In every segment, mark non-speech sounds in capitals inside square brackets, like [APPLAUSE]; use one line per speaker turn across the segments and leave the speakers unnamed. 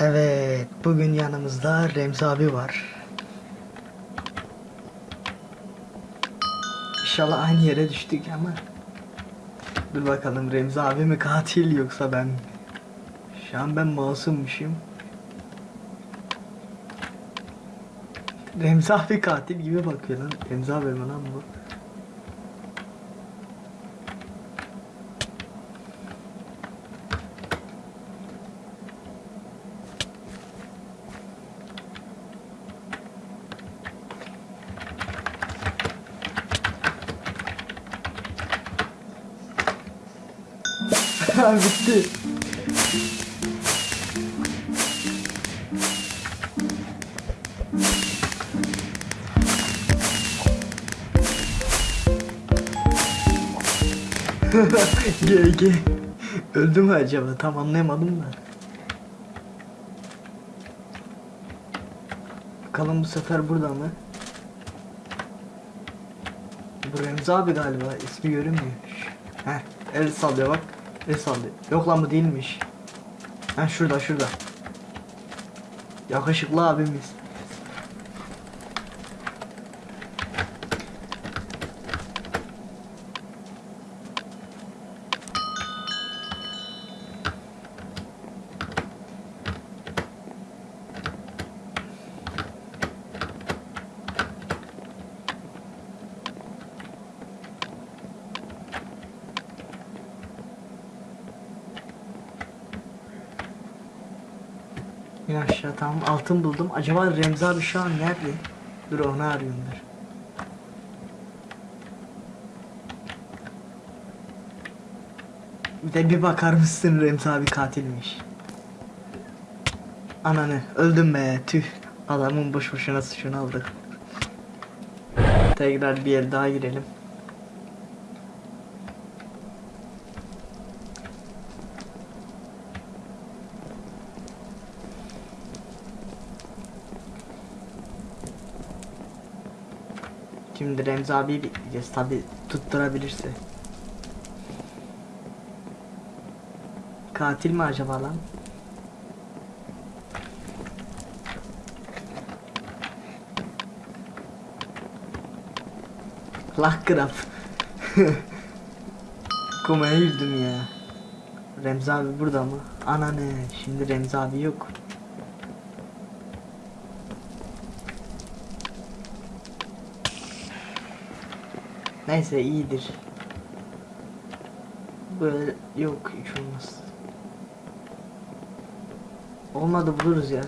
Evet, bugün yanımızda Remzi abi var. İnşallah aynı yere düştük ama. Dur bakalım Remzi abi mi katil yoksa ben mi? Şu an ben masummuşum. Remzi abi katil gibi bakıyor lan. Remzi abi mi lan bu? Bitti. [LAUGHS] GG. Öldü mü acaba? Tam anlayamadım da. Bakalım bu sefer burada mı? Bu Remzi abi galiba. ismi görünmüyor. Heh, el sallıyor bak. El sallıyor. Yok lan bu değilmiş. Ha şurada şurada. Yakışıklı abimiz. Ya aşağı tamam altın buldum. Acaba Remzi abi şu an nerede? Dur onu arıyorum dur. Bir de bir bakar mısın Remzi abi katilmiş. Ananı öldüm be tüh. Adamın boş boşuna suçunu aldık. Tekrar bir el daha girelim. Şimdi Remzi abi bekleyeceğiz tabi tutturabilirse. Katil mi acaba lan? Lakkraf. [LAUGHS] Komaya girdim ya. Remzi abi burada mı? Ana ne? Şimdi Remzi abi yok. Neyse iyidir. Böyle yok hiç olmaz. Olmadı buluruz ya.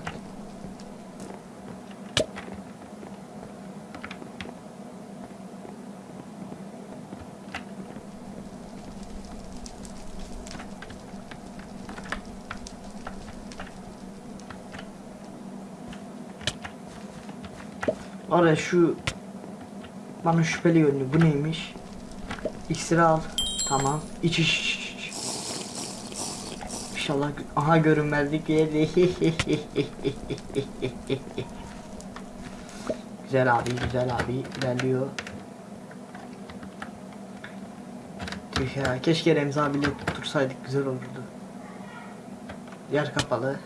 Oraya şu bana şüpheli görünüyor. Bu neymiş? İksiri al. Tamam. İç iç iç. iç. İnşallah aha görünmezlik yedi. [LAUGHS] güzel abi, güzel abi ilerliyor. Tüh ya, keşke Remzi abiyle tutursaydık güzel olurdu. Yer kapalı.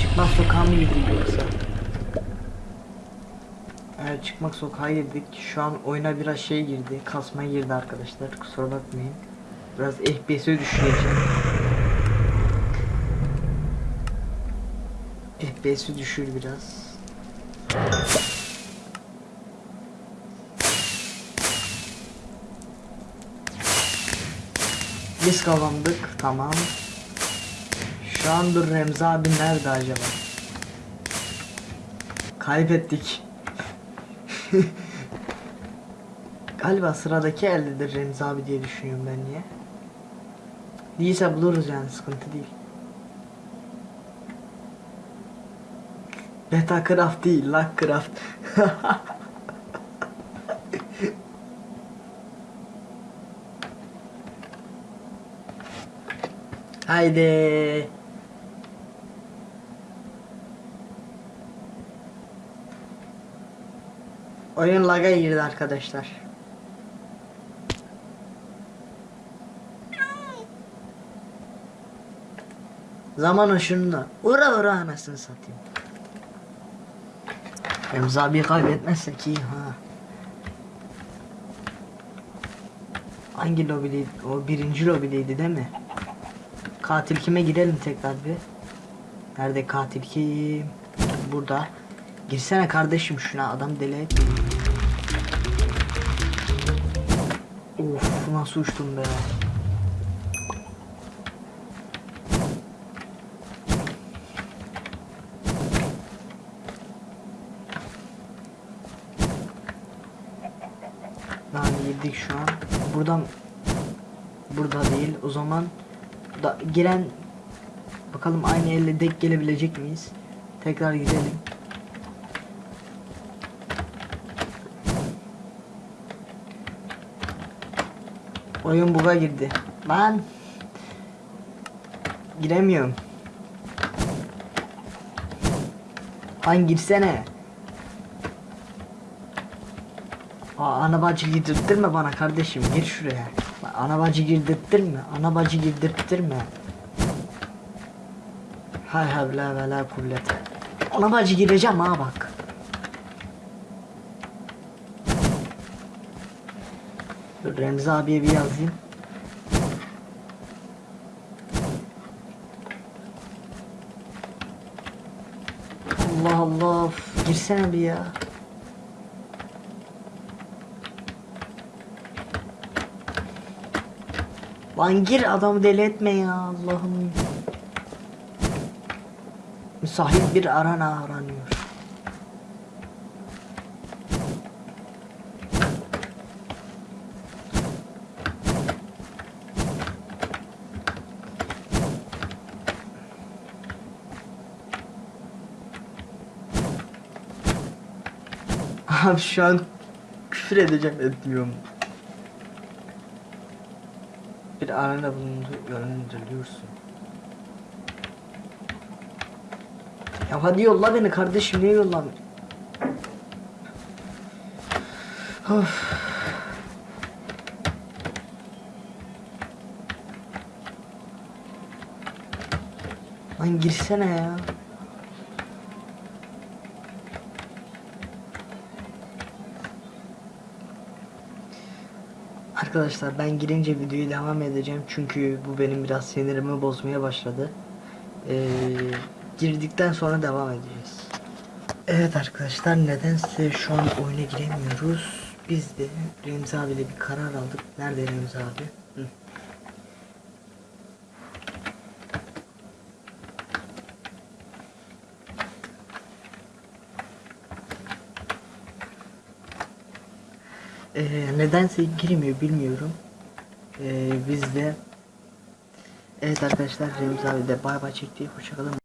Çıkmaz sokağa mı girdik yoksa? Evet çıkmak sokağa girdik. Şu an oyuna biraz şey girdi. Kasma girdi arkadaşlar. Kusura bakmayın. Biraz FPS'e düşüreceğim. FPS'i düşür biraz. Biz kazandık. Tamam. Şu an dur Remzi abi nerede acaba? Kaybettik. [LAUGHS] Galiba sıradaki eldedir Remzi abi diye düşünüyorum ben niye. Değilse buluruz yani sıkıntı değil. Beta craft değil, luck craft. [LAUGHS] Haydi. Oyun laga girdi arkadaşlar. Zaman ışığında. Ura ura anasını satayım. Remzi abi kaybetmezsek iyi ha. Hangi lobideydi? O birinci lobideydi değil mi? Katil kime girelim tekrar bir. Nerede katil kim? Burada. Girsene kardeşim şuna adam deli etme. Of nasıl uçtum be. Lan girdik şu an. Buradan burada değil. O zaman da giren bakalım aynı elle denk gelebilecek miyiz? Tekrar gidelim. Oyun buga girdi. Lan giremiyorum. Lan girsene. Aa, ana bacı girdirttirme bana kardeşim gir şuraya. Bak, Ana bacı girdirttirme. Ana bacı girdirttirme. Hay havle ve la kuvvete. Ana bacı gireceğim ha bak. Dur, Remzi abiye bir yazayım. Allah Allah girsene bir ya. Lan gir adamı deli etme ya Allah'ım. Müsait bir arana aranıyor. Abi şu an küfür edeceğim etmiyorum. Bir arana bulundu yönlendiriyorsun. Ya hadi yolla beni kardeşim niye yollamıyorsun? Of. Lan girsene ya. Arkadaşlar ben girince videoyu devam edeceğim çünkü bu benim biraz sinirimi bozmaya başladı. Ee, girdikten sonra devam edeceğiz. Evet arkadaşlar nedense şu an oyuna giremiyoruz. Biz de Remzi abiyle bir karar aldık. Nerede Remzi abi? Hı. Ee, nedense girmiyor bilmiyorum. Ee, biz de Evet arkadaşlar Remzi abi de bay bay çekti. Hoşçakalın.